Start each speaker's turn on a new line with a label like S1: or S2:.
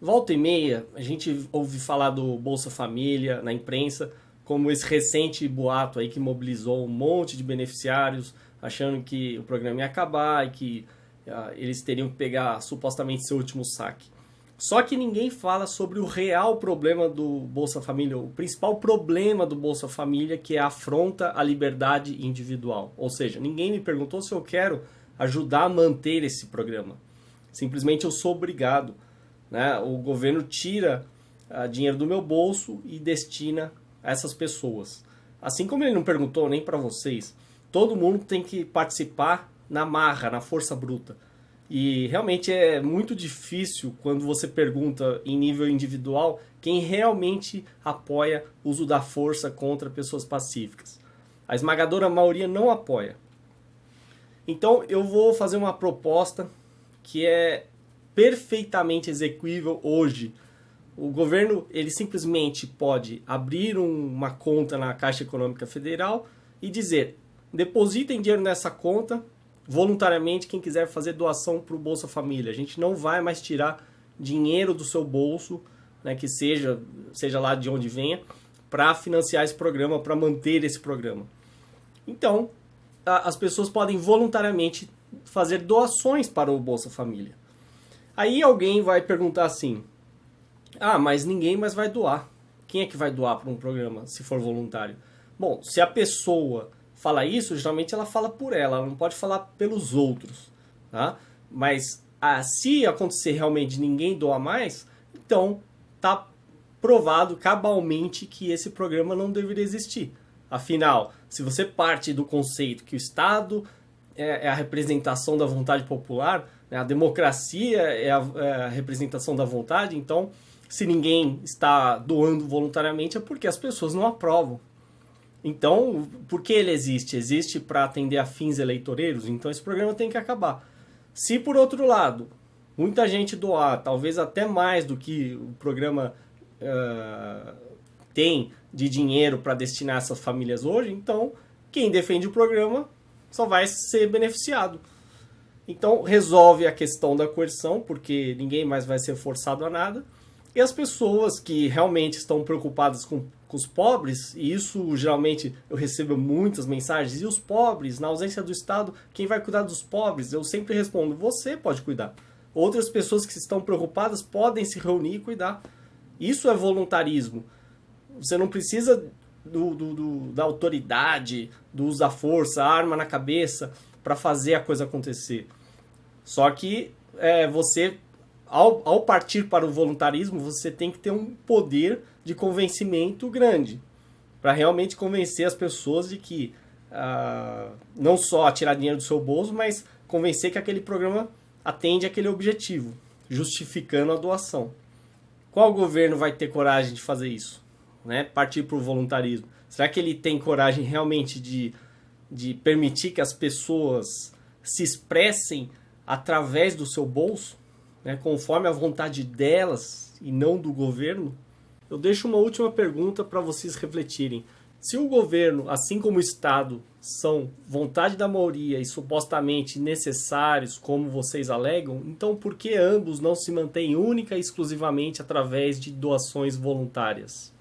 S1: Volta e meia, a gente ouve falar do Bolsa Família na imprensa, como esse recente boato aí que mobilizou um monte de beneficiários, achando que o programa ia acabar e que uh, eles teriam que pegar supostamente seu último saque. Só que ninguém fala sobre o real problema do Bolsa Família, o principal problema do Bolsa Família, que é a afronta à liberdade individual. Ou seja, ninguém me perguntou se eu quero ajudar a manter esse programa. Simplesmente eu sou obrigado. Né? O governo tira uh, dinheiro do meu bolso e destina a essas pessoas. Assim como ele não perguntou nem para vocês, todo mundo tem que participar na marra, na força bruta. E realmente é muito difícil quando você pergunta em nível individual quem realmente apoia o uso da força contra pessoas pacíficas. A esmagadora maioria não apoia. Então eu vou fazer uma proposta que é perfeitamente execuível hoje. O governo ele simplesmente pode abrir um, uma conta na Caixa Econômica Federal e dizer: depositem dinheiro nessa conta voluntariamente quem quiser fazer doação para o Bolsa Família. A gente não vai mais tirar dinheiro do seu bolso, né, que seja, seja lá de onde venha, para financiar esse programa, para manter esse programa. Então, a, as pessoas podem voluntariamente fazer doações para o Bolsa Família. Aí alguém vai perguntar assim: ah, mas ninguém mais vai doar. Quem é que vai doar para um programa se for voluntário? Bom, se a pessoa fala isso, geralmente ela fala por ela, ela não pode falar pelos outros. Tá? Mas ah, se acontecer realmente ninguém doar mais, então tá provado cabalmente que esse programa não deveria existir. Afinal, se você parte do conceito que o Estado é, é a representação da vontade popular? A democracia é a, é a representação da vontade, então se ninguém está doando voluntariamente é porque as pessoas não aprovam. Então, por que ele existe? Existe para atender a fins eleitoreiros? Então esse programa tem que acabar. Se por outro lado, muita gente doar, talvez até mais do que o programa uh, tem de dinheiro para destinar essas famílias hoje, então quem defende o programa só vai ser beneficiado. Então resolve a questão da coerção, porque ninguém mais vai ser forçado a nada. E as pessoas que realmente estão preocupadas com, com os pobres, e isso geralmente eu recebo muitas mensagens, e os pobres, na ausência do Estado, quem vai cuidar dos pobres? Eu sempre respondo, você pode cuidar. Outras pessoas que estão preocupadas podem se reunir e cuidar. Isso é voluntarismo. Você não precisa do, do, do da autoridade, do uso da força, arma na cabeça para fazer a coisa acontecer. Só que é, você, ao, ao partir para o voluntarismo, você tem que ter um poder de convencimento grande para realmente convencer as pessoas de que uh, não só tirar dinheiro do seu bolso, mas convencer que aquele programa atende aquele objetivo, justificando a doação. Qual governo vai ter coragem de fazer isso? Né? Partir para o voluntarismo. Será que ele tem coragem realmente de, de permitir que as pessoas se expressem através do seu bolso, né, conforme a vontade delas e não do governo? Eu deixo uma última pergunta para vocês refletirem. Se o governo, assim como o Estado, são vontade da maioria e supostamente necessários, como vocês alegam, então por que ambos não se mantêm única e exclusivamente através de doações voluntárias?